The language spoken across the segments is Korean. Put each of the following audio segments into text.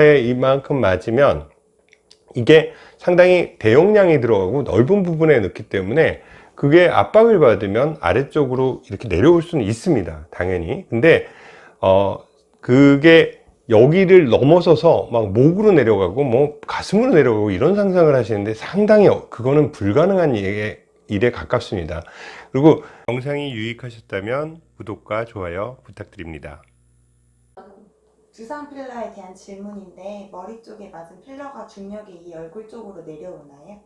이만큼 맞으면 이게 상당히 대용량이 들어가고 넓은 부분에 넣기 때문에 그게 압박을 받으면 아래쪽으로 이렇게 내려올 수는 있습니다 당연히. 근데 어 그게 여기를 넘어서서 막 목으로 내려가고 뭐 가슴으로 내려가고 이런 상상을 하시는데 상당히 어, 그거는 불가능한 일에, 일에 가깝습니다. 그리고 영상이 유익하셨다면 구독과 좋아요 부탁드립니다 두상 필러에 대한 질문인데 머리 쪽에 맞은 필러가 중력이 이 얼굴 쪽으로 내려오나요?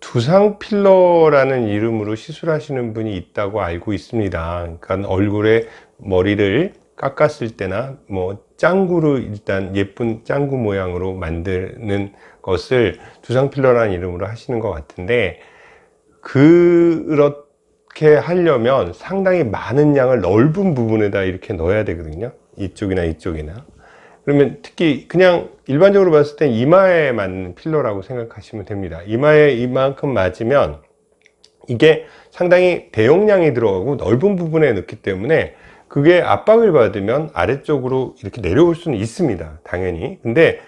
두상 필러라는 이름으로 시술하시는 분이 있다고 알고 있습니다. 그러니까 얼굴에 머리를 깎았을 때나 뭐 짱구로 일단 예쁜 짱구 모양으로 만드는 것을 두상 필러라는 이름으로 하시는 것 같은데 그렇 게 하려면 상당히 많은 양을 넓은 부분에다 이렇게 넣어야 되거든요. 이쪽이나 이쪽이나. 그러면 특히 그냥 일반적으로 봤을 땐 이마에 맞는 필러라고 생각하시면 됩니다 이마에 이만큼 맞으면 이게 상당히 대용량이 들어가고 넓은 부분에 넣기 때문에 그게 압박을 받으면 아래쪽으로 이렇게 내려올 수는 있습니다 당연히 근데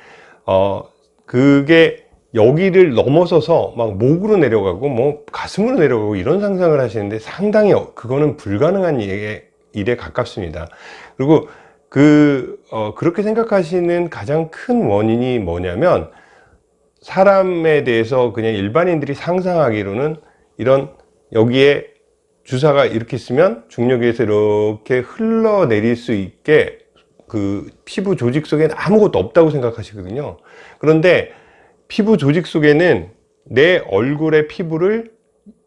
어 그게 여기를 넘어서서 막 목으로 내려가고 뭐 가슴으로 내려가고 이런 상상을 하시는데 상당히 그거는 불가능한 일에, 일에 가깝습니다. 그리고 그 어, 그렇게 생각하시는 가장 큰 원인이 뭐냐면 사람에 대해서 그냥 일반인들이 상상하기로는 이런 여기에 주사가 이렇게 있으면 중력에서 이렇게 흘러내릴 수 있게 그 피부 조직 속에는 아무것도 없다고 생각하시거든요. 그런데 피부 조직 속에는 내 얼굴의 피부를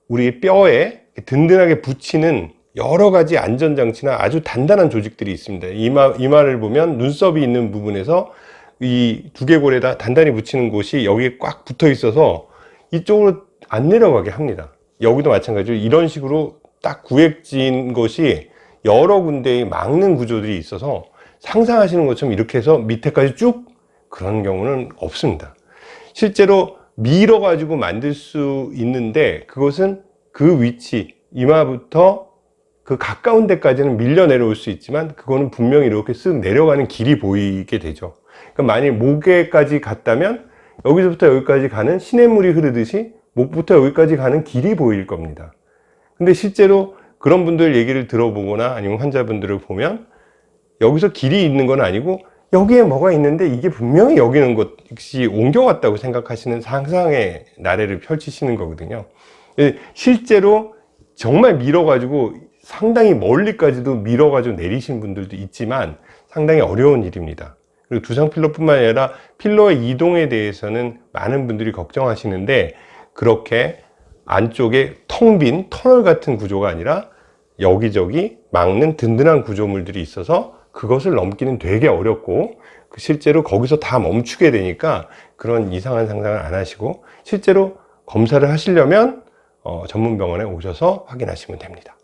우리 뼈에 든든하게 붙이는 여러 가지 안전장치나 아주 단단한 조직들이 있습니다. 이마, 이마를 보면 눈썹이 있는 부분에서 이 두개골에다 단단히 붙이는 곳이 여기에 꽉 붙어 있어서 이쪽으로 안 내려가게 합니다. 여기도 마찬가지로 이런 식으로 딱 구획진 것이 여러 군데에 막는 구조들이 있어서 상상하시는 것처럼 이렇게 해서 밑에까지 쭉 그런 경우는 없습니다 실제로 밀어 가지고 만들 수 있는데 그것은 그 위치 이마부터 그 가까운 데까지는 밀려 내려올 수 있지만 그거는 분명히 이렇게 쓱 내려가는 길이 보이게 되죠. 그러니까 만약 목에까지 갔다면 여기서부터 여기까지 가는 시냇물이 흐르듯이 목부터 여기까지 가는 길이 보일 겁니다. 근데 실제로 그런 분들 얘기를 들어보거나 아니면 환자분들을 보면 여기서 길이 있는 건 아니고 여기에 뭐가 있는데 이게 분명히 여기는 것이 옮겨왔다고 생각하시는 상상의 나래를 펼치시는 거거든요. 실제로 정말 밀어 가지고 상당히 멀리까지도 밀어 가지고 내리신 분들도 있지만 상당히 어려운 일입니다. 그리고 두상 필러 뿐만 아니라 필러의 이동에 대해서는 많은 분들이 걱정하시는데 그렇게 안쪽에 텅 빈 터널 같은 구조가 아니라 여기저기 막는 든든한 구조물들이 있어서 그것을 넘기는 되게 어렵고 그 실제로 거기서 다 멈추게 되니까 그런 이상한 상상을 안 하시고 실제로 검사를 하시려면 어, 전문병원에 오셔서 확인하시면 됩니다